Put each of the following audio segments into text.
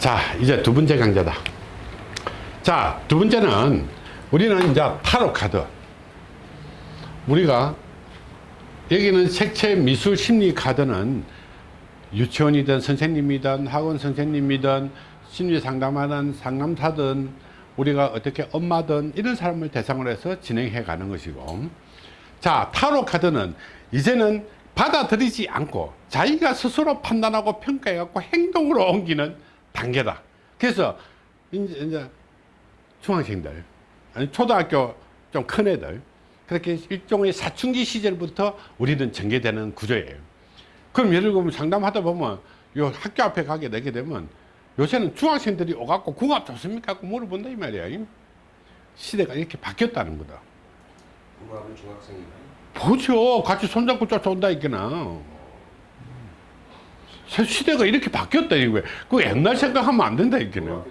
자 이제 두 번째 강좌다. 자두 번째는 우리는 이제 타로 카드. 우리가 여기는 색채 미술 심리 카드는 유치원이든 선생님이든 학원 선생님이든 심리 상담하는 상담사든 우리가 어떻게 엄마든 이런 사람을 대상으로 해서 진행해 가는 것이고. 자 타로 카드는 이제는 받아들이지 않고 자기가 스스로 판단하고 평가해 갖고 행동으로 옮기는 단계다. 그래서 이제, 이제 중학생들 아니 초등학교 좀 큰 애들 그렇게 일종의 사춘기 시절부터 우리는 전개되는 구조예요. 그럼 예를 들면 상담하다 보면 요 학교 앞에 가게 되게 되면 요새는 중학생들이 오갖고 궁합 좋습니까? 하고 물어본다 이 말이야. 시대가 이렇게 바뀌었다는 거다. 궁합은 중학생인가요? 보죠. 같이 손잡고 쫓아온다 이게나 시대가 이렇게 바뀌었다 이거야 그 옛날 생각하면 안 된다 이게는.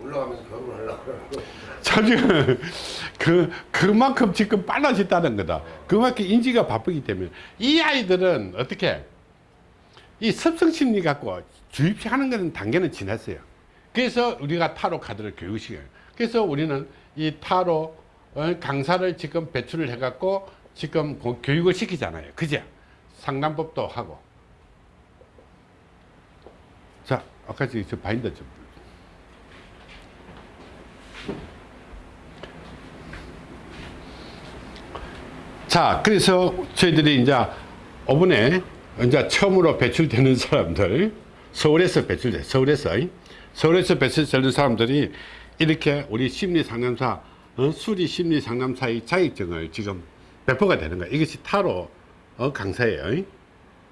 올라가면서 결혼하려고 사실은 그 그만큼 지금 빨라졌다는 거다. 그만큼 인지가 바쁘기 때문에. 이 아이들은 어떻게? 이 습성 심리 갖고 주입하는 거는 단계는 지났어요. 그래서 우리가 타로 카드를 교육시켜요. 그래서 우리는 이 타로 어, 강사를 지금 배출을 해 갖고 지금 고- 교육을 시키잖아요. 그죠? 상담법도 하고 자 아까 저 바인더 좀 자, 그래서 저희들이 이제 5분에 이제 처음으로 배출되는 사람들, 서울에서 배출돼, 서울에서, 서울에서 배출되는 사람들이 이렇게 우리 심리 상담사, 어, 수리 심리 상담사의 자격증을 지금 배포가 되는 거예요. 이것이 타로 어, 강사예요.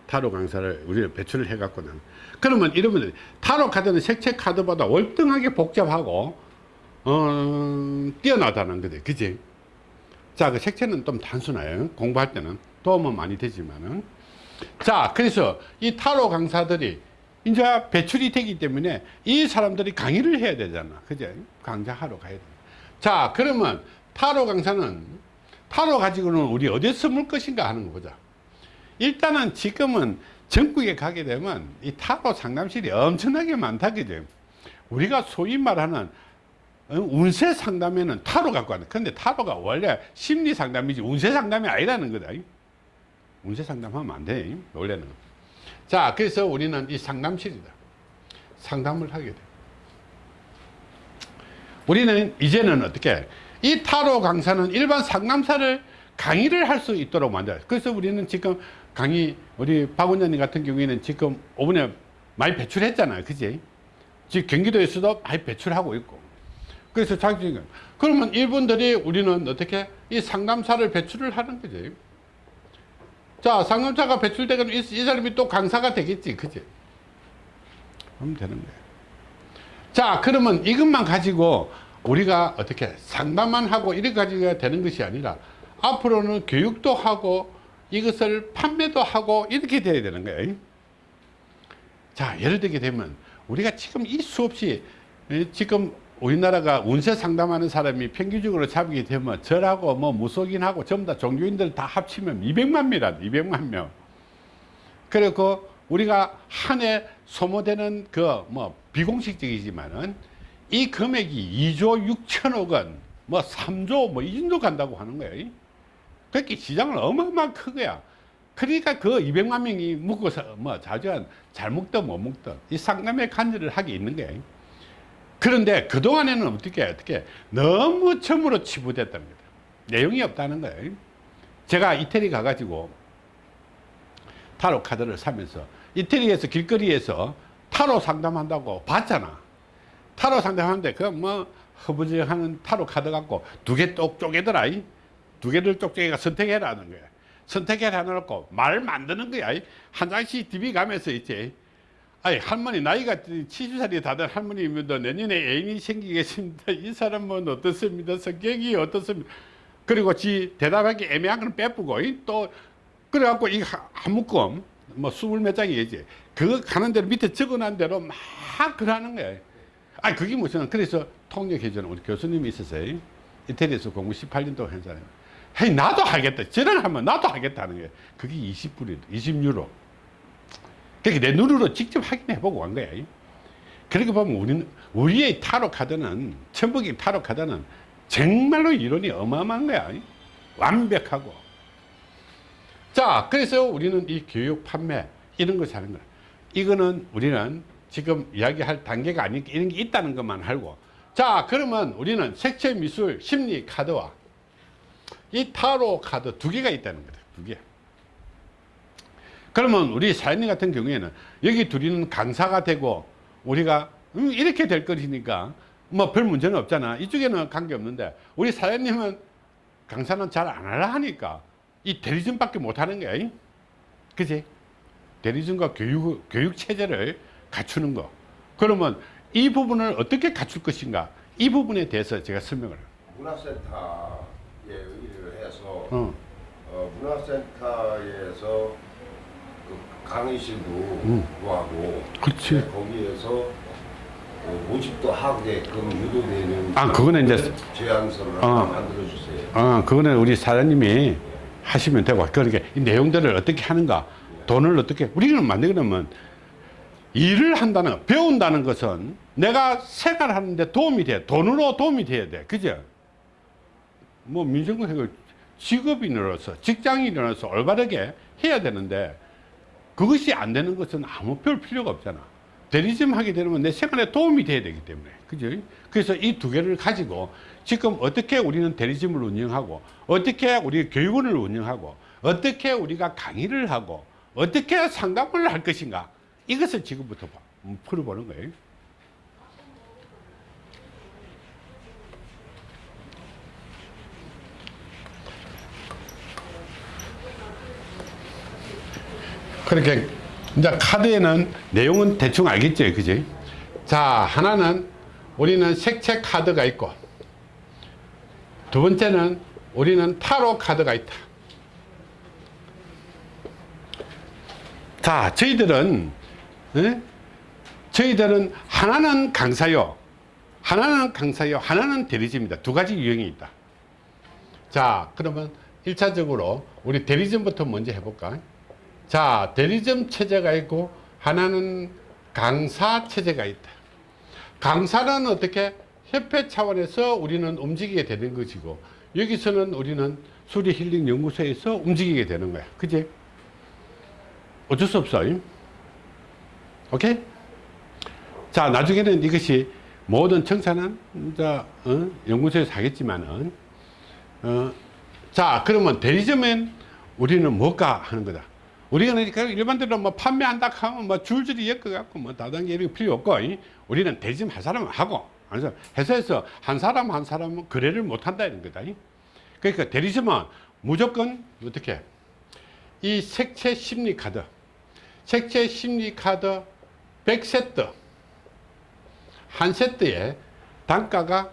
타로 강사를 우리는 배출을 해갖고는. 그러면 이러면 타로 카드는 색채 카드보다 월등하게 복잡하고, 어, 뛰어나다는 거죠. 그지? 자, 그 색채는 좀 단순해요. 공부할 때는 도움은 많이 되지만은. 자, 그래서 이 타로 강사들이 이제 배출이 되기 때문에 이 사람들이 강의를 해야 되잖아. 그죠? 강좌하러 가야 돼. 자, 그러면 타로 강사는 타로 가지고는 우리 어디에 숨을 것인가 하는 거 보자. 일단은 지금은 전국에 가게 되면 이 타로 상담실이 엄청나게 많다. 그죠? 우리가 소위 말하는 어, 운세 상담에는 타로 갖고 왔는 근데 타로가 원래 심리 상담이지 운세 상담이 아니라는 거다. 운세 상담하면 안돼. 원래는. 자 그래서 우리는 이 상담실이다. 상담을 하게 돼. 우리는 이제는 어떻게 이 타로 강사는 일반 상담사를 강의를 할 수 있도록 만들어요 그래서 우리는 지금 강의 우리 박 원장님 같은 경우에는 지금 5분에 많이 배출했잖아요. 그지? 지금 경기도에서도 많이 배출하고 있고. 그래서 자기 그러면 이분들이 우리는 어떻게 이 상담사를 배출을 하는 거지? 자 상담사가 배출되면 이, 이 사람이 또 강사가 되겠지. 그지? 그러면 되는 거예요. 자 그러면 이것만 가지고 우리가 어떻게 상담만 하고 이렇게 가지고 되는 것이 아니라 앞으로는 교육도 하고 이것을 판매도 하고 이렇게 돼야 되는 거예요 자 예를 들게 되면 우리가 지금 이 수없이 에, 지금 우리나라가 운세 상담하는 사람이 평균적으로 잡게 되면 절하고 뭐 무속인하고 전부 다 종교인들 다 합치면 200만 명이라 200만 명 그리고 우리가 한 해 소모되는 그 뭐 비공식적이지만은 이 금액이 2조 6천억 원, 뭐 3조 뭐 이 정도 간다고 하는 거예요. 그렇게 시장은 어마어마한 크거야. 그러니까 그 200만 명이 묵고서 뭐 자주한 잘 먹든 못 먹든 이 상담의 간절을 하게 있는 거예요. 그런데 그동안에는 어떻게 어떻게 너무 처음으로 치부됐다는 거다. 내용이 없다는 거예요. 제가 이태리 가가지고 타로 카드를 사면서 이태리에서 길거리에서 타로 상담한다고 봤잖아. 타로 상담하는데 그 뭐 허브지 하는 타로 카드 갖고 두 개 똑 쪼개더라. 두 개를 쪽쪽이가 선택해라는 거야. 선택해라 해놓고 말 만드는 거야. 한 장씩 디비 가면서 있지. 아니 할머니 나이가 70살이 다 된 할머니입니다. 내년에 애인이 생기겠습니다. 이 사람은 어떻습니다. 성격이 어떻습니까? 그리고 지 대답하기 애매한 건 빼쁘고 이또 그래갖고 이 한 묶음 뭐 스물 몇 장이지. 그거 가는 대로 밑에 적어놓은 대로 막 그러는 거야. 아 그게 무슨 그래서 통역해주는 우리 교수님이 있었어요. 이태리에서 공부 18년 동안 한 사람. 헤이 나도 하겠다. 저런 하면 나도 하겠다는 거야. 그게 20불이 20유로. 그렇게 내 눈으로 직접 확인해 보고 간 거야. 그렇게 보면 우리는 우리의 타로 카드는 천북이 타로 카드는 정말로 이론이 어마어마한 거야 완벽하고 자 그래서 우리는 이 교육 판매 이런 것을 하는 거야 이거는 우리는 지금 이야기할 단계가 아니니까 이런 게 있다는 것만 알고 자 그러면 우리는 색채 미술 심리 카드와 이 타로 카드 두 개가 있다는 거다 두 개. 그러면 우리 사연님 같은 경우에는 여기 둘이는 강사가 되고 우리가 음, 이렇게 될 것이니까 뭐 별 문제는 없잖아. 이쪽에는 관계 없는데 우리 사연님은 강사는 잘 안 하려 하니까 이 대리점밖에 못 하는 거야 이? 그지? 대리점과 교육 교육 체제를 갖추는 거. 그러면 이 부분을 어떻게 갖출 것인가? 이 부분에 대해서 제가 설명을 해서 어. 어, 문화센터에서 그 강의실도 음. 구하고 그렇지. 네, 거기에서 그 모집도 하게끔 유도되는 아, 그거는 이제- 제안서를 어. 만들어 주세요. 어, 그거는 우리 사장님이 하시면 되고, 그렇게 이 내용들을 어떻게 하는가, 돈을 어떻게, 우리는 만들려면 일을 한다는, 거, 배운다는 것은 내가 생활하는데 도움이 돼. 돈으로 도움이 돼야 돼. 그죠? 뭐, 민생구 해결 직업인으로서, 직장인으로서 올바르게 해야 되는데, 그것이 안 되는 것은 아무 별 필요가 없잖아. 대리점 하게 되면 내 생활에 도움이 돼야 되기 때문에. 그죠? 그래서 이 두 개를 가지고 지금 어떻게 우리는 대리점을 운영하고, 어떻게 우리 교육원을 운영하고, 어떻게 우리가 강의를 하고, 어떻게 상담을 할 것인가. 이것을 지금부터 봐- 음, 풀어보는 거예요. 그렇게 이제 카드에는 내용은 대충 알겠죠 그지? 자 하나는 우리는 색채 카드가 있고 두 번째는 우리는 타로 카드가 있다. 자 저희들은 예? 저희들은 하나는 강사요 하나는 강사요 하나는 대리점입니다. 두 가지 유형이 있다. 자 그러면 1차적으로 우리 대리점부터 먼저 해볼까 자 대리점 체제가 있고 하나는 강사 체제가 있다 강사는 어떻게 협회 차원에서 우리는 움직이게 되는 것이고 여기서는 우리는 수리 힐링 연구소에서 움직이게 되는 거야 그지 어쩔 수 없어 임? 오케이 자 나중에는 이것이 모든 청사는 이제 어? 연구소에서 하겠지만은 어, 자 그러면 대리점엔 우리는 뭘까 하는 거다 우리가 그러니까 일반적으로 뭐 판매한다 하면 뭐 줄줄이 엮어갖고 뭐 다단계 이런 거 필요 없고 이? 우리는 대리점 한 사람은 하고 그래서 회사에서 한 사람 한 사람은 거래를 못 한다 이런 거다 이? 그러니까 대리점은 무조건 어떻게 이 색채 심리 카드 색채 심리 카드 100세트 한 세트에 단가가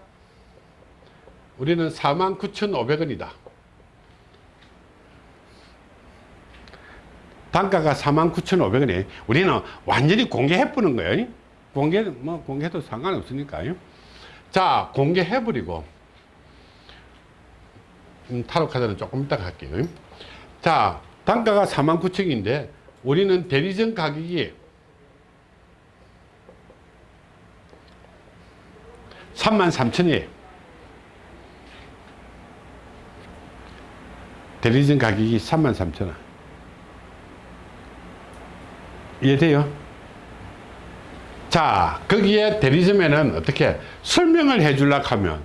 우리는 49,500원이다. 단가가 49,500원에 우리는 완전히 공개해 보는 거예요. 공개 뭐 공개해도 상관없으니까요. 자, 공개해 버리고 음, 타로 카드는 조금 이따 갈게요. 자, 단가가 49,000원인데 우리는 대리점 가격이 33,000원이에요. 대리점 가격이 33,000원. 이해돼요? 자, 거기에 대리점에는 어떻게 설명을 해주려고 하면,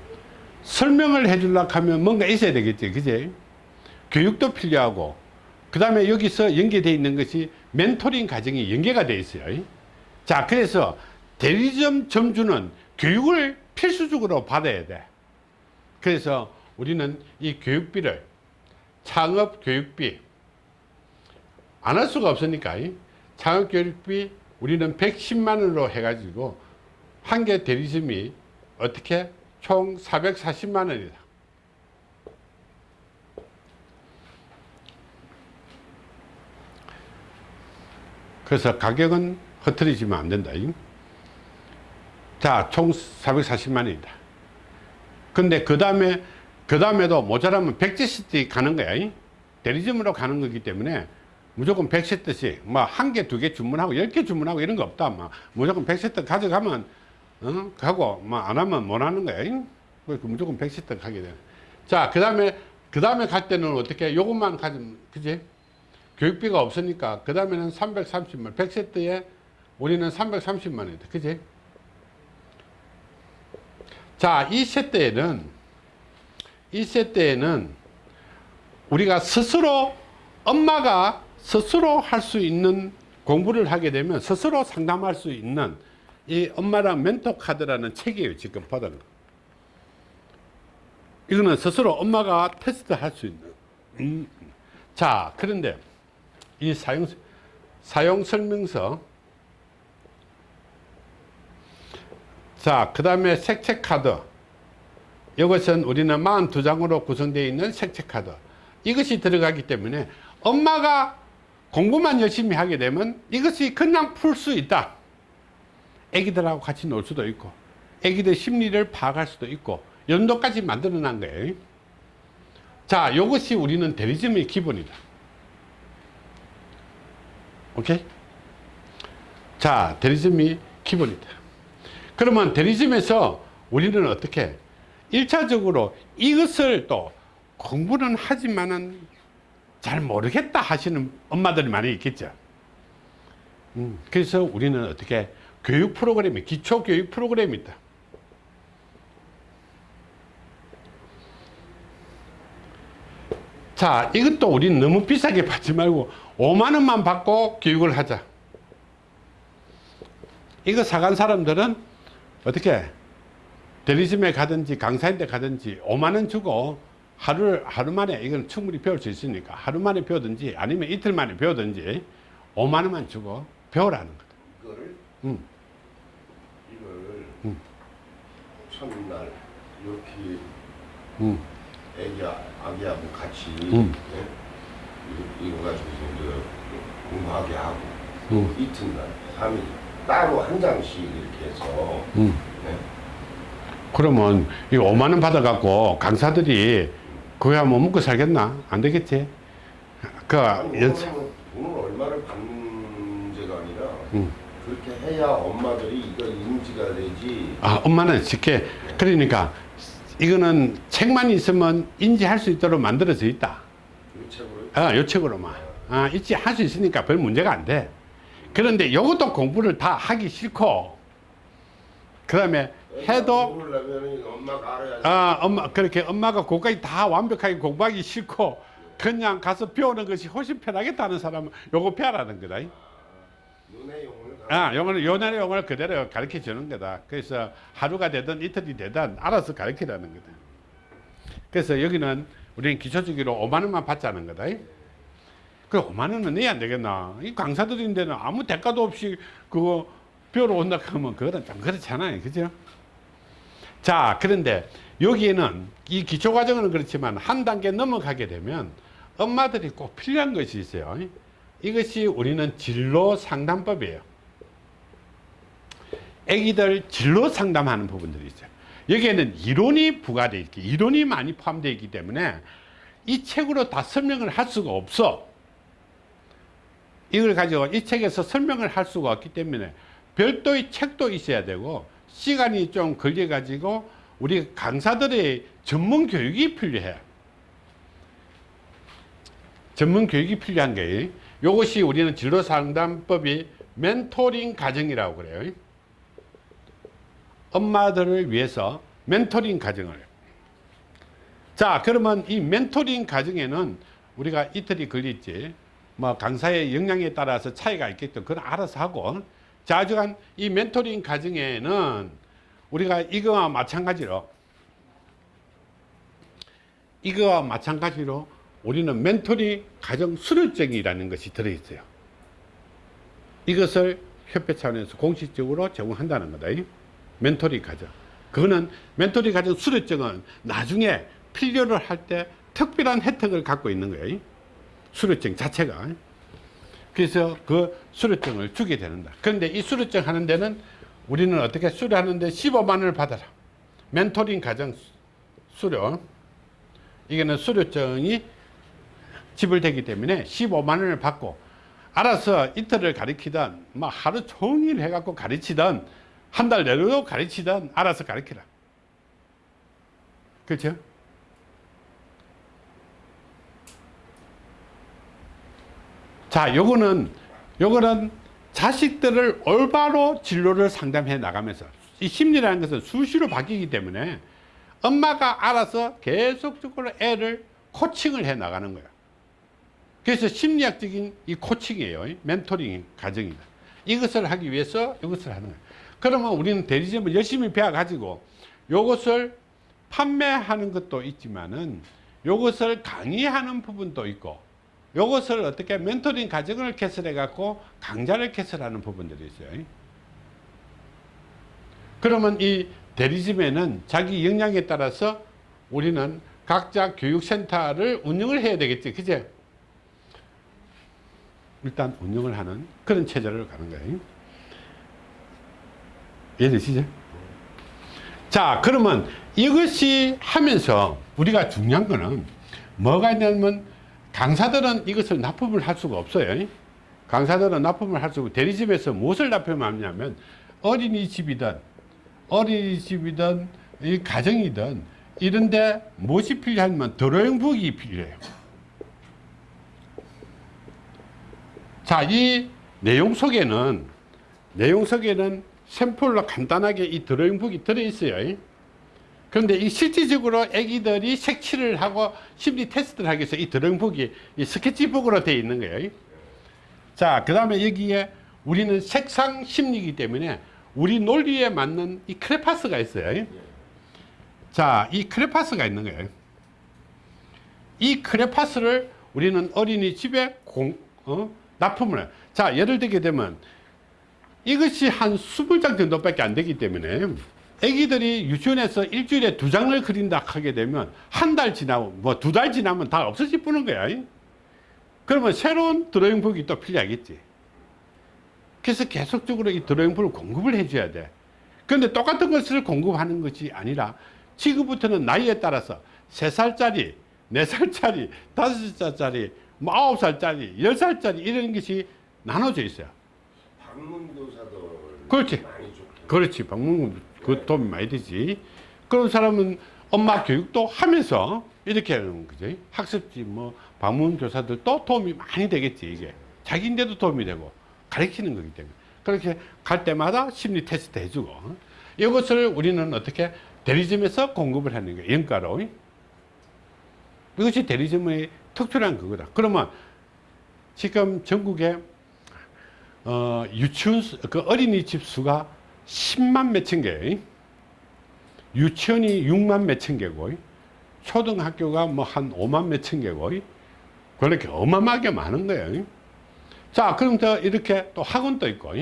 설명을 해주려고 하면 뭔가 있어야 되겠지, 그지? 교육도 필요하고, 그 다음에 여기서 연계되어 있는 것이 멘토링 과정이 연계가 되어 있어요. 자, 그래서 대리점 점주는 교육을 필수적으로 받아야 돼. 그래서 우리는 이 교육비를 창업 교육비 안 할 수가 없으니까 이 창업 교육비 우리는 110만 원으로 해가지고 한 개 대리점이 어떻게 총 440만 원이다. 그래서 가격은 흐트리지면 안 된다. 이. 자, 총 440만 원이다. 근데 그 다음에, 그 다음에도 모자라면 백지시티 가는 거야. 이. 대리점으로 가는 거기 때문에 무조건 100세트씩 뭐 한 개 두 개 주문하고 열 개 주문하고 이런 거 없다 뭐. 무조건 100세트 가져가면 어? 가고 뭐안 하면 못 하는 거야 잉? 그러니까 무조건 100세트 가게 돼자그 다음에 그 다음에 갈 때는 어떻게 요것만 가지면 그지? 교육비가 없으니까 그 다음에는 330만 100세트에 우리는 330만 원이다 그지? 자 2세트에는 2세트에는 우리가 스스로 엄마가 스스로 할 수 있는 공부를 하게 되면 스스로 상담할 수 있는 이 엄마랑 멘토 카드라는 책이에요 지금 거. 이거는 스스로 엄마가 테스트 할 수 있는. 음. 자 그런데 이 사용 사용 설명서. 자그 다음에 색채 카드. 이것은 우리는 42장으로 구성되어 있는 색채 카드. 이것이 들어가기 때문에 엄마가 공부만 열심히 하게 되면 이것이 그냥 풀 수 있다. 애기들하고 같이 놀 수도 있고 애기들 심리를 파악할 수도 있고 연도까지 만들어 놓은 거예요. 자 이것이 우리는 대리즘의 기본이다. 오케이? 자 대리즘이 기본이다. 그러면 대리즘에서 우리는 어떻게? 1차적으로 이것을 또 공부는 하지만은 잘 모르겠다 하시는 엄마들이 많이 있겠죠. 음, 그래서 우리는 어떻게 교육 프로그램이 기초 교육 프로그램이 있다. 자, 이것도 우리는 너무 비싸게 받지 말고 5만 원만 받고 교육을 하자. 이거 사간 사람들은 어떻게 대리점에 가든지 강사인데 가든지 5만 원 주고 하루 하루 만에 이건 충분히 배울 수 있으니까 하루 만에 배우든지 아니면 이틀 만에 배우든지 5만 원만 주고 배우라는 거다. 이거를 음. 이걸 음. 첫날 이렇게 음. 애기야 아기하고 같이 음. 예? 이거, 가지고 이제 공부하게 하고 음. 이튿날 3일 따로 한 장씩 이렇게 해서 음. 예? 그러면 이 5만 원 받아갖고 강사들이 그거야 뭐 먹고 살겠나? 안 되겠지? 그. 오늘은 돈을 얼마를 받는 문제가 아니라 음. 그렇게 해야 엄마들이 이거 인지가 되지 아, 엄마는 쉽게 그러니까 이거는 책만 있으면 인지할 수 있도록 만들어져 있다. 이 책으로 아, 요 책으로만. 아, 있지 할 수 있으니까 별 문제가 안 돼. 그런데 이것도 공부를 다 하기 싫고 그 다음에 해도 아, 엄마 그렇게 엄마가 그까지 다 완벽하게 공부하기 싫고 그냥 가서 배우는 것이 훨씬 편하겠다는 사람은 요거 배우라는 거다. 용을 아, 영어는 요날의 영어를 그대로 가르쳐 주는 거다. 그래서 하루가 되든 이틀이 되든 알아서 가르치라는 거다. 그래서 여기는 우리는 기초주기로 5만 원만 받자는 거다. 그 5만 원은 내야 안 되겠나? 이 강사들인데는 아무 대가도 없이 그거 배우러 온다 하면 그거는 좀 그렇잖아요. 그죠? 자, 그런데 여기에는 이 기초 과정은 그렇지만 한 단계 넘어가게 되면 엄마들이 꼭 필요한 것이 있어요. 이것이 우리는 진로 상담법이에요. 애기들 진로 상담하는 부분들이 있어요. 여기에는 이론이 부과되어 있기, 이론이 많이 포함되어 있기 때문에 이 책으로 다 설명을 할 수가 없어. 이걸 가지고 이 책에서 설명을 할 수가 없기 때문에 별도의 책도 있어야 되고 시간이 좀 걸려 가지고 우리 강사들의 전문 교육이 필요해. 전문 교육이 필요한 게 이것이 우리는 진로 상담법이 멘토링 과정이라고 그래요. 엄마들을 위해서 멘토링 과정을. 자, 그러면 이 멘토링 과정에는 우리가 이틀이 걸릴지, 뭐 강사의 역량에 따라서 차이가 있겠죠. 그건 알아서 하고. 자, 하여간 이 멘토링 과정에는 우리가 이거와 마찬가지로, 이거와 마찬가지로 우리는 멘토링 과정 수료증이라는 것이 들어있어요. 이것을 협회 차원에서 공식적으로 제공한다는 거다. 멘토링 과정. 그거는 멘토링 과정 수료증은 나중에 필요를 할 때 특별한 혜택을 갖고 있는 거예요. 수료증 자체가. 그래서 그 수료증을 주게 되는다. 그런데 이 수료증 하는 데는 우리는 어떻게 수료하는데 15만 원을 받아라. 멘토링 과정 수료. 이게는 수료증이 지불되기 때문에 15만 원을 받고 알아서 이틀을 가리키든 뭐 하루 종일 해갖고 가르치든 한 달 내로 가르치든 알아서 가르치라 그렇죠? 자 요거는 요거는 자식들을 올바로 진로를 상담해 나가면서 이 심리라는 것은 수시로 바뀌기 때문에 엄마가 알아서 계속적으로 애를 코칭을 해 나가는 거야 그래서 심리학적인 이 코칭이에요. 멘토링 과정이다. 이것을 하기 위해서 이것을 하는 거예요. 그러면 우리는 대리점을 열심히 배워 가지고 요것을 판매하는 것도 있지만은 요것을 강의하는 부분도 있고 요것을 어떻게 멘토링 과정을 개설해 갖고 강좌를 개설하는 부분들이 있어요. 그러면 이 대리점에는 자기 역량에 따라서 우리는 각자 교육센터를 운영을 해야 되겠지. 그제? 일단 운영을 하는 그런 체제를 가는 거예요. 이해되시죠? 자 그러면 이것이 하면서 우리가 중요한 거는 뭐가 있냐면 강사들은 이것을 납품을 할 수가 없어요. 강사들은 납품을 할 수고 대리집에서 무엇을 납품하냐면 어린이집이든 어린이집이든 이 가정이든 이런데 무엇이 필요하면 드로잉북이 필요해요. 자이 내용 속에는 내용 속에는 샘플로 간단하게 이 드로잉북이 들어있어요 그런데 이 실질적으로 아기들이 색칠을 하고 심리 테스트를 하기 위해서 이 드로잉북이 이 스케치북으로 되어 있는 거예요. 자 그 다음에 여기에 우리는 색상 심리이기 때문에 우리 논리에 맞는 이 크레파스가 있어요. 자 이 크레파스가 있는 거예요. 이 크레파스를 우리는 어린이집에 공, 어? 납품을 해요. 자 예를 들게 되면 이것이 한 20장 정도밖에 안 되기 때문에 애기들이 유치원에서 일주일에 두 장을 그린다 하게 되면 한 달 지나고 뭐 두 달 지나면 다 없어질 뿌는 거야. 그러면 새로운 드로잉북이 또 필요하겠지. 그래서 계속적으로 이 드로잉북을 공급을 해줘야 돼. 그런데 똑같은 것을 공급하는 것이 아니라 지금부터는 나이에 따라서 세살짜리 네살짜리 다섯 살짜리 뭐 아홉 살짜리 열 살짜리 이런 것이 나눠져 있어요. 방문교사들 그렇지. 그렇지. 방문 그도 움이 많이 되지. 그런 사람은 엄마 교육도 하면서 이렇게 하는 거지. 학습지 뭐 방문 교사들도 도움이 많이 되겠지 이게. 자기인데도 도움이 되고 가르치는 거기 때문에. 그렇게 갈 때마다 심리 테스트 해주고. 이것을 우리는 어떻게 대리점에서 공급을 하는 거예요 연가로. 이것이 대리점의 특출한 그거다. 그러면 지금 전국에 어, 유치원 수- 그 어린이집 수가 10만 몇천 개. 유치원이 6만 몇천 개고 초등학교가 뭐 한 5만 몇천 개고 그렇게 어마어마하게 많은 거예요. 자 그럼 더 이렇게 또 학원도 있고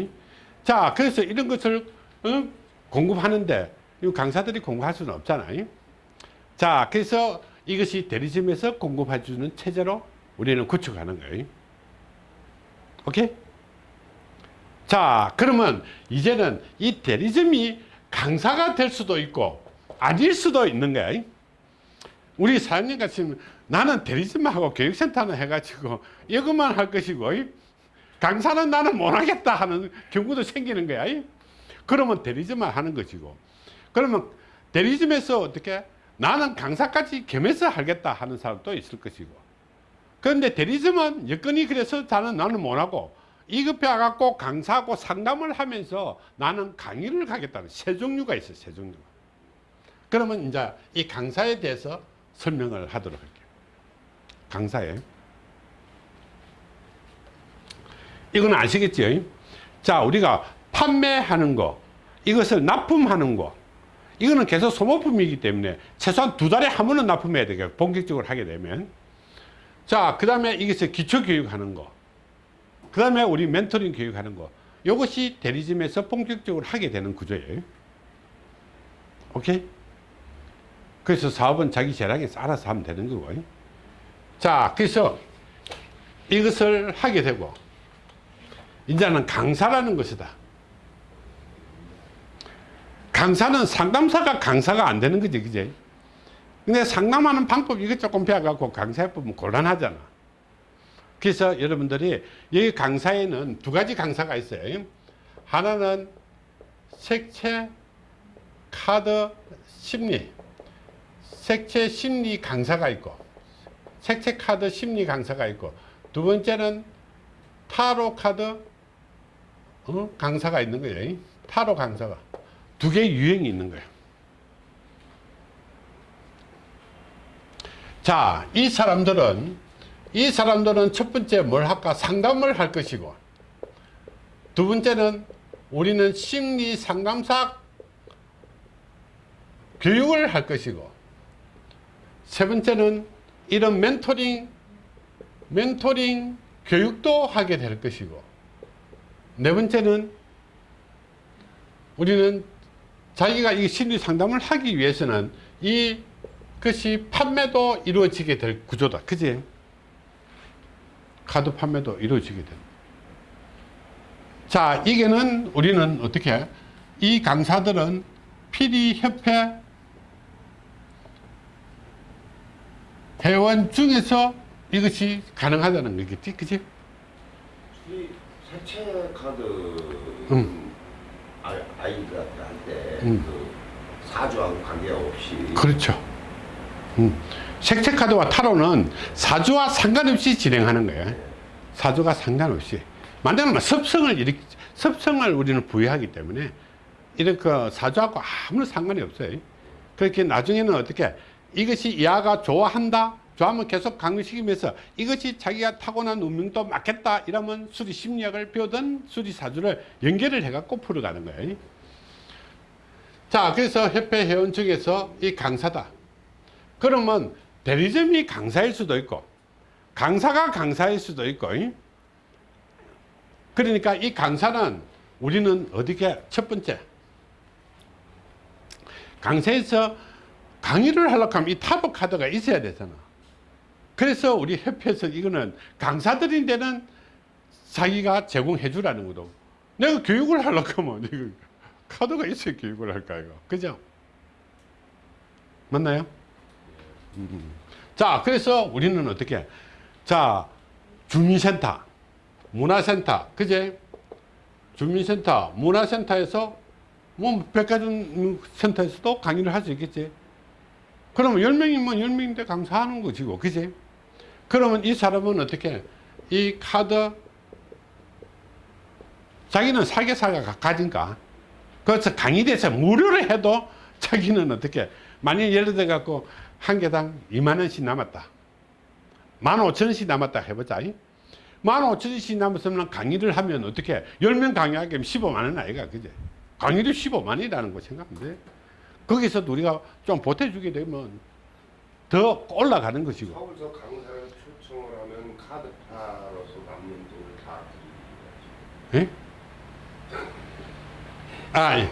자 그래서 이런 것을 어, 공급하는데 이 강사들이 공급할 수는 없잖아요. 자 그래서 이것이 대리점에서 공급해 주는 체제로 우리는 구축하는 거예요. 오케이 자 그러면 이제는 이 대리점이 강사가 될 수도 있고 아닐 수도 있는 거야. 우리 사장님 같으면 나는 대리점하고 교육센터는 해가지고 이것만 할 것이고 강사는 나는 못하겠다 하는 경우도 생기는 거야. 그러면 대리점만 하는 것이고 그러면 대리점에서 어떻게 나는 강사까지 겸해서 하겠다 하는 사람도 있을 것이고 그런데 대리점은 여건이 그래서 나는 나는 못하고 이급해 갖고 강사하고 상담을 하면서 나는 강의를 가겠다는 세 종류가 있어요 세 종류가. 그러면 이제 이 강사에 대해서 설명을 하도록 할게요. 강사에. 이건 아시겠죠 자 우리가 판매하는 거 이것을 납품하는 거 이거는 계속 소모품이기 때문에 최소한 두 달에 한 번은 납품해야 되겠고 본격적으로 하게 되면. 자, 그 다음에 이것을 기초교육 하는 거. 그 다음에 우리 멘토링 교육하는 거. 이것이 대리점에서 본격적으로 하게 되는 구조예요. 오케이? 그래서 사업은 자기 재량에서 알아서 하면 되는 거고. 자, 그래서 이것을 하게 되고, 이제는 강사라는 것이다. 강사는 상담사가 강사가 안 되는 거지, 그지? 근데 상담하는 방법 이것 조금 배워갖고 강사해보면 곤란하잖아. 그래서 여러분들이 여기 강사에는 두 가지 강사가 있어요. 하나는 색채 카드 심리 색채 심리 강사가 있고 색채 카드 심리 강사가 있고 두 번째는 타로 카드 어? 강사가 있는 거예요. 타로 강사가 두 개의 유형이 있는 거예요. 자, 이 사람들은 이 사람들은 첫 번째 뭘 할까? 상담을 할 것이고 두 번째는 우리는 심리 상담사 교육을 할 것이고 세 번째는 이런 멘토링 멘토링 교육도 하게 될 것이고 네 번째는 우리는 자기가 이 심리 상담을 하기 위해서는 이 것이 판매도 이루어지게 될 구조다. 그지? 카드 판매도 이루어지게 된다. 자, 이게는 우리는 어떻게 해? 이 강사들은 피디협회 회원 중에서 이것이 가능하다는 거겠지, 그지? 이 색채 카드 음. 아, 아이들한테 음. 그 사주하고 관계없이 그렇죠. 음. 색채 카드와 타로는 사주와 상관없이 진행하는 거예요. 사주가 상관없이. 만약에 섭성을 일으키, 섭성을 우리는 부여하기 때문에 이렇게 사주하고 아무런 상관이 없어요. 그렇게 나중에는 어떻게 이것이 이하가 좋아한다. 좋아하면 계속 강요시키면서 이것이 자기가 타고난 운명도 맞겠다. 이러면 수리 심리학을 배우던 수리 사주를 연결을 해갖고 풀어가는 거예요. 자, 그래서 협회 회원 중에서 이 강사다. 그러면 대리점이 강사일 수도 있고 강사가 강사일 수도 있고 이? 그러니까 이 강사는 우리는 어디게 첫 번째? 강사에서 강의를 하려고 하면 이 타로 카드가 있어야 되잖아. 그래서 우리 협회에서 이거는 강사들인 데는 자기가 제공해 주라는 거도. 내가 교육을 하려고 하면 이거 카드가 있어야 교육을 할까 이거 그죠? 맞나요? 자, 그래서 우리는 어떻게? 자, 주민센터, 문화센터, 그제? 주민센터, 문화센터에서, 뭐, 백화점 센터에서도 강의를 할 수 있겠지. 그러면 10명이면 10명인데 강사하는 거지고, 그지? 그러면 이 사람은 어떻게? 이 카드, 자기는 사계사가 가진가. 그래서 강의대에서 무료로 해도 자기는 어떻게? 만약 예를 들어 갖고 한 개당 2만 원씩 남았다. 15,000원씩 남았다 해보자. 15,000원씩 남았으면 강의를 하면 어떻게 10명 강의하게 하면 15만 원 아이가 그제 강의를 15만 원이라는 거 생각하면 돼. 거기서 우리가 좀 보태주게 되면 더 올라가는 것이고. 서울서 강사를 초청을 하면 카드파로서 남는 돈을 다 드리는 예? 아, 예.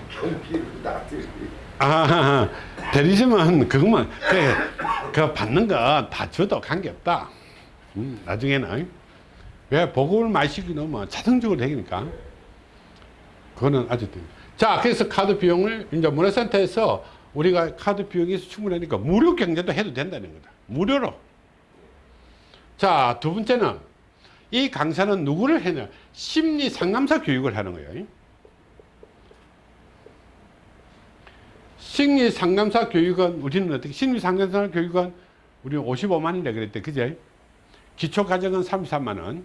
아, 대리점은 그것만, 그, 그 받는 거 다 줘도 관계없다. 음, 나중에는. 왜 보급을 마시기 너무 자동적으로 되니까. 그거는 아주. 돼. 자, 그래서 카드 비용을 이제 문화센터에서 우리가 카드 비용이 충분하니까 무료 경제도 해도 된다는 거다. 무료로. 자, 두 번째는 이 강사는 누구를 해냐? 심리 상담사 교육을 하는 거예요. 심리 상담사 교육은 우리는 어떻게 심리 상담사 교육은 우리는 55만이라 그랬대. 그제? 기초 과정은 33만 원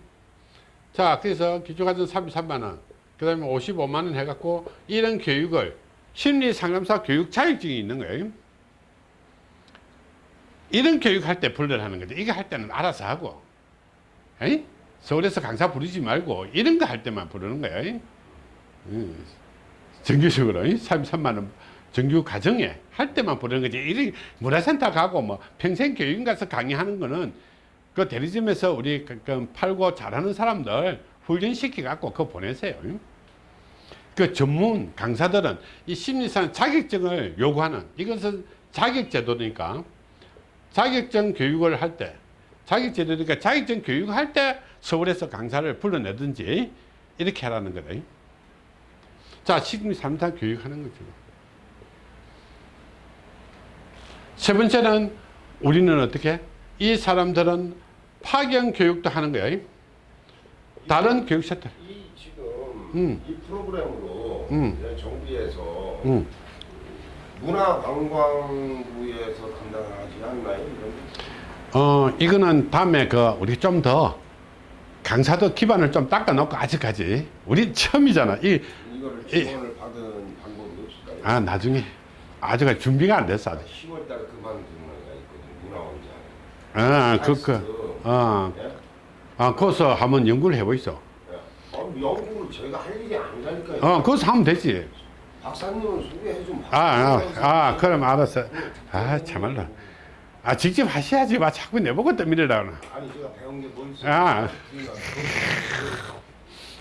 자 그래서 기초 과정 33만 원 그 다음에 55만 원 해갖고 이런 교육을 심리 상담사 교육 자격증이 있는 거예요. 이런 교육 할때 불러하는 거죠 이거 할 때는 알아서 하고. 에이? 서울에서 강사 부르지 말고 이런 거 할 때만 부르는 거예요 음, 정규적으로 33만 원 정규 과정에 할 때만 부르는 거지. 이 문화센터 가고 뭐 평생 교육 가서 강의하는 거는 그 대리점에서 우리 그, 그 팔고 잘하는 사람들 훈련시켜 갖고 그거 보내세요. 그 전문 강사들은 이 심리상 자격증을 요구하는 이것은 자격제도니까 자격증 교육을 할 때 자격제도니까 자격증 교육할 때 서울에서 강사를 불러내든지 이렇게 하라는 거다. 자, 심리 상담 교육하는 거죠. 세 번째는 우리는 어떻게 이 사람들은 파견 교육도 하는 거예요 다른 교육센터. 이 지금 음. 이 프로그램으로 음. 정부에서 응. 문화관광부에서 담당하지 않나요? 어, 이거는 다음에 그 우리 좀 더 강사도 기반을 좀 닦아놓고 아직까지 우리 처음이잖아. 이, 이거를 이- 지원을 받은 방법이 없을까요? 아, 나중에 아직까지 준비가 안 됐어. 아직. 10월 달에 그만두는 애가 있거든 문화원장. 아, 그, 그, 어, 예? 아, 거기서 한번 연구를 해보이소. 예. 아, 연구를 저희가 할 일이 아니라니까요. 어, 거기서 하면 되지. 박사님은 소개해 좀. 아, 아, 아, 그럼 알았어. 아, 참말로. 아, 직접 하셔야지. 마, 자꾸 내보고 떠밀으라고. 아니 제가 배운 게뭐 있어요? 아.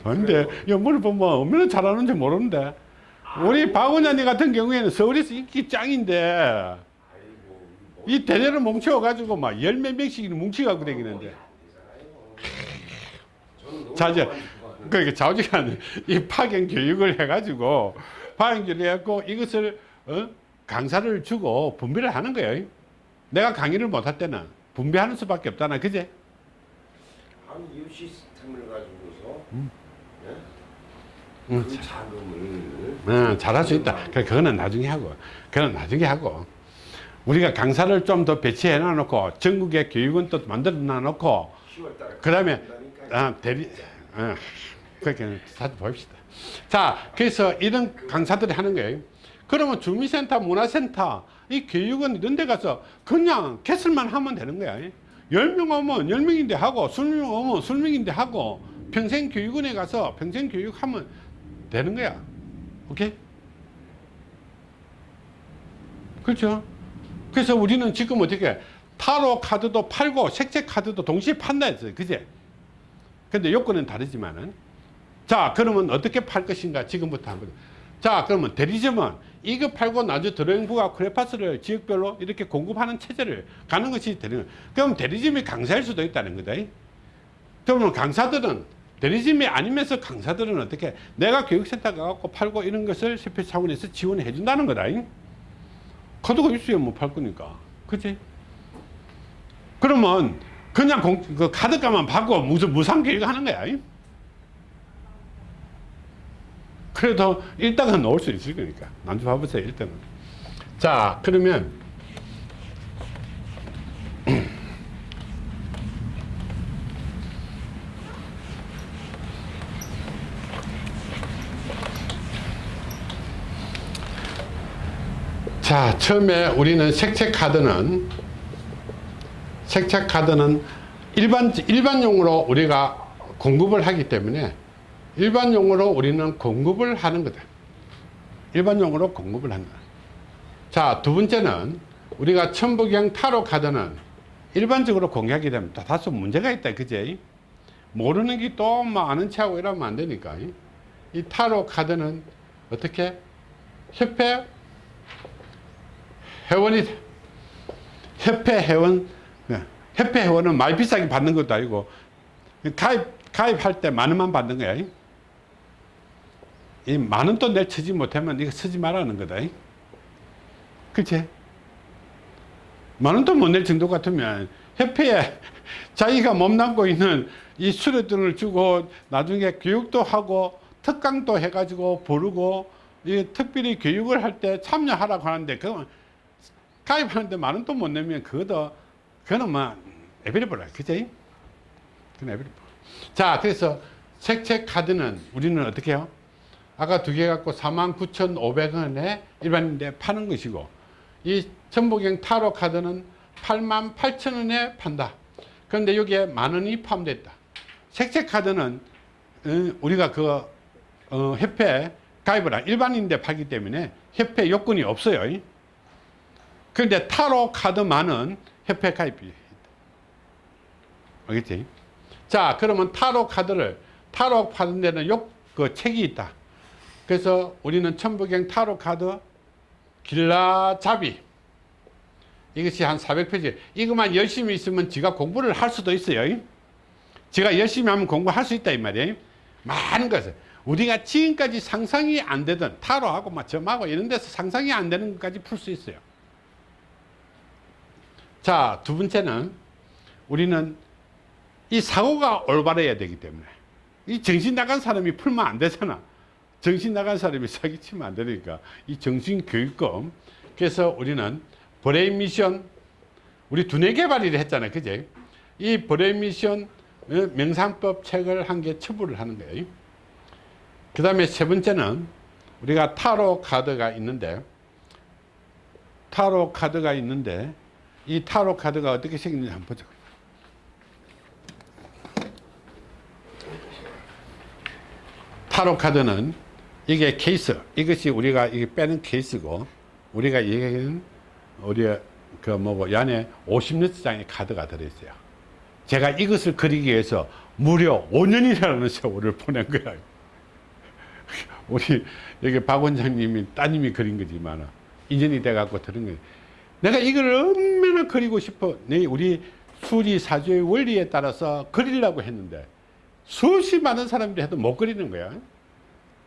근데 연구를 보면 얼마나 잘하는지 모르는데. 우리 박 원장님 같은 경우에는 서울에서 인기 짱인데, 이 대대를 뭉쳐가지고 막 열 몇 명씩 뭉치갖고 다니는데. 저는 자, 이제, 너무 좋아하는 그러니까 좌우지간 이 파견 교육을 해가지고, 파견 교육을 해갖고 이것을, 어? 강사를 주고 분배를 하는 거예요. 내가 강의를 못 할 때는 분배하는 수밖에 없잖아. 그제? 아니 이 시스템을 가지고서 음. 그 자금을 어, 잘할 수 있다. 그, 그거는 나중에 하고, 그건 나중에 하고. 우리가 강사를 좀 더 배치해 놔놓고, 전국에 교육원 또 만들어 놔놓고, 10월 달에 그 다음에, 한다니까요. 아, 대리, 어, 그렇게 다시 봅시다. 자, 그래서 이런 강사들이 하는 거예요. 그러면 주민센터, 문화센터, 이 교육원 이런 데 가서 그냥 개설만 하면 되는 거야. 10명 오면 10명인데 하고, 20명 오면 20명인데 하고, 평생 교육원에 가서 평생 교육하면 되는 거야. 오케이? 그렇죠? 그래서 우리는 지금 어떻게 타로 카드도 팔고 색채 카드도 동시에 판다 했어요. 그제? 근데 요건은 다르지만은 자, 그러면 어떻게 팔 것인가 지금부터 한번 자, 그러면 대리점은 이거 팔고 나중에 드로잉부와 크레파스를 지역별로 이렇게 공급하는 체제를 가는 것이 대리점. 그럼 대리점이 강사일 수도 있다는 거다. 그러면 강사들은 대리점이 아니면서 강사들은 어떻게 내가 교육센터 가갖고 팔고 이런 것을 세표 차원에서 지원해 준다는 거다. 카드가 있어야 못 팔 거니까. 그치? 그러면 그냥 공, 그 카드값만 받고 무슨 무상 교육 하는 거야. 그래도 일단은 넣을 수 있을 거니까. 난주 봐보세요, 일단은. 자, 그러면 자, 처음에 우리는 색채 카드는 색채 카드는 일반 일반용으로 우리가 공급을 하기 때문에 일반용으로 우리는 공급을 하는 거다. 일반용으로 공급을 한다. 자, 두 번째는 우리가 천부경 타로 카드는 일반적으로 되면 또 다소 문제가 있다. 그제? 모르는 게 또 뭐 아는 체하고 이러면 안 되니까. 이 타로 카드는 어떻게? 협회 회원이 협회 회원 네. 협회 회원은 많이 비싸게 받는 것도 아니고 가입 가입할 때 만 원만 받는 거야. 이 만원또내 쓰지 못하면 이거 쓰지 말라는 거다. 그치? 만 원도 못낼 정도 같으면 협회에 자기가 몸담고 있는 이 수료등을 주고 나중에 교육도 하고 특강도 해가지고 부르고 이 특별히 교육을 할 때 참여하라고 하는데 그건 가입하는데 만원또못 내면 그것도 그거는 뭐 에비리블라 그지? 그건 에비리블 자 그래서 색채 카드는 우리는 어떻게 해요? 아까 두 개 갖고 49,500원에 일반인데 파는 것이고 이 전복형 타로 카드는 88,000원에 판다. 그런데 여기에 만 원이 포함됐다. 색채 카드는 어, 우리가 그 어, 협회 가입을 한 일반인데 팔기 때문에 협회 요건이 없어요. 그런데 타로 카드만은 협회 가입이. 알겠지? 자, 그러면 타로 카드를 타로 파는 데는 요, 그 책이 있다. 그래서 우리는 천부경 타로 카드 길라잡이 이것이 한 400페이지. 이것만 열심히 있으면 지가 공부를 할 수도 있어요. 지가 열심히 하면 공부할 수 있다 이 말이에요. 많은 것을 우리가 지금까지 상상이 안 되던 타로하고 막 점하고 이런 데서 상상이 안 되는 것까지 풀 수 있어요. 자, 두 번째는 우리는 이 사고가 올바라야 되기 때문에 이 정신 나간 사람이 풀면 안 되잖아. 정신 나간 사람이 사기치면 안 되니까 이 정신 교육금 그래서 우리는 브레인 미션 우리 두뇌 개발을 했잖아요. 그제? 이 브레인 미션 명상법 책을 한 개 첨부를 하는 거예요. 그 다음에 세 번째는 우리가 타로 카드가 있는데 타로 카드가 있는데 이 타로 카드가 어떻게 생겼는지 한번 보자. 타로 카드는 이게 케이스. 이것이 우리가 이게 빼는 케이스고 우리가 얘기하는 우리 그 뭐고 이 안에 50리터장의 카드가 들어있어요. 제가 이것을 그리기 위해서 무려 5년이라는 세월을 보낸 거야. 우리 여기 박 원장님이 따님이 그린 거지만 인연이 돼 갖고 들은 거예요. 내가 이걸 얼마나 그리고 싶어 네, 우리 수리 사주의 원리에 따라서 그리려고 했는데 수없이 많은 사람들이 해도 못 그리는 거야.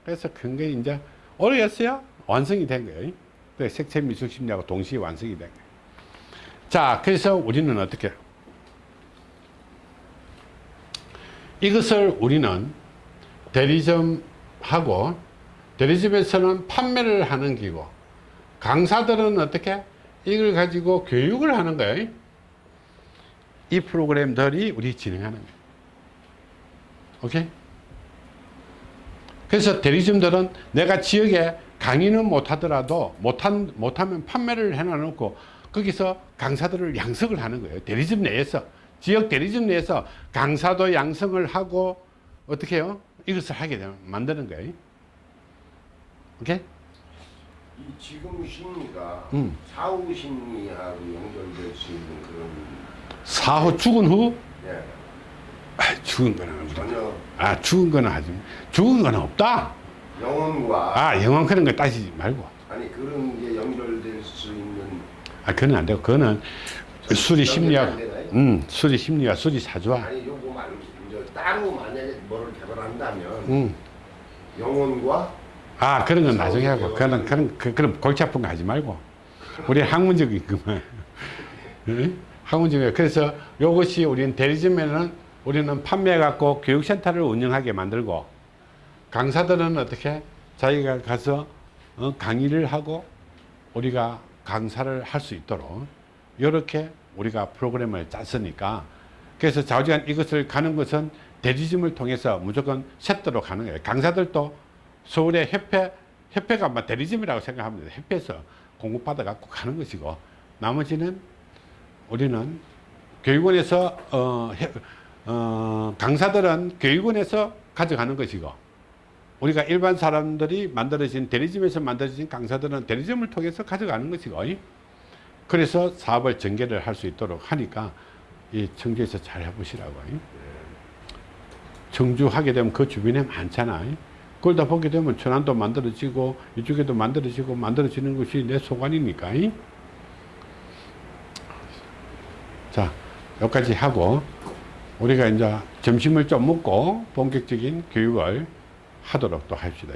그래서 굉장히 이제 오래였어요. 완성이 된 거예요. 그 색채 미술 심리하고 동시에 완성이 된 거예요. 자, 그래서 우리는 어떻게? 이것을 우리는 대리점하고 대리점에서는 판매를 하는 기고 강사들은 어떻게? 이걸 가지고 교육을 하는 거예요. 이 프로그램들이 우리 진행하는 거예요. 오케이? 그래서 대리점들은 내가 지역에 강의는 못하더라도 못한, 못하면 판매를 해놔놓고 거기서 강사들을 양성을 하는 거예요. 대리점 내에서. 지역 대리점 내에서 강사도 양성을 하고 어떻게 해요? 이것을 하게 되면 만드는 거예요. 오케이? 이 지금 심리가 음. 사후 심리하고 연결될 수 있는 그런 사후 죽은 후? 예, 아, 죽은 거는 우리 전혀 아 죽은 거는 하지 죽은 거는 없다 영혼과 아 영원 그런 거 따지지 말고 아니 그런 게 연결될 수 있는 아 그건 안 되고 그거는 수리 심리학? 음 수리 심리학 수리 사주와 아니 요거 말 이제 따로 만약에 뭐를 개발한다면 음. 영혼과 아 그런 건 나중에 하고. 그런 그런 그, 그런 골치 아픈 거 하지 말고. 우리 학문적인 응? 학문적인 그래서 요것이 우리는 대리점에는 우리는 판매해 갖고 교육센터를 운영하게 만들고 강사들은 어떻게 자기가 가서 어, 강의를 하고 우리가 강사를 할 수 있도록 이렇게 우리가 프로그램을 짰으니까. 그래서 좌우지간 이것을 가는 것은 대리점을 통해서 무조건 세트로 가는 거예요. 강사들도 서울의 협회, 협회가 막 대리점이라고 생각하면 돼요. 협회에서 공급받아 갖고 가는 것이고 나머지는 우리는 교육원에서 어, 해- 어, 강사들은 교육원에서 가져가는 것이고 우리가 일반 사람들이 만들어진 대리점에서 만들어진 강사들은 대리점을 통해서 가져가는 것이고 그래서 사업을 전개를 할 수 있도록 하니까 이 청주에서 잘 해보시라고 청주 하게 되면 그 주변에 많잖아 그걸 다 보게 되면 천안도 만들어지고 이쪽에도 만들어지고 만들어지는 것이 내 소관이니까 자 여기까지 하고 우리가 이제 점심을 좀 먹고 본격적인 교육을 하도록 또 합시다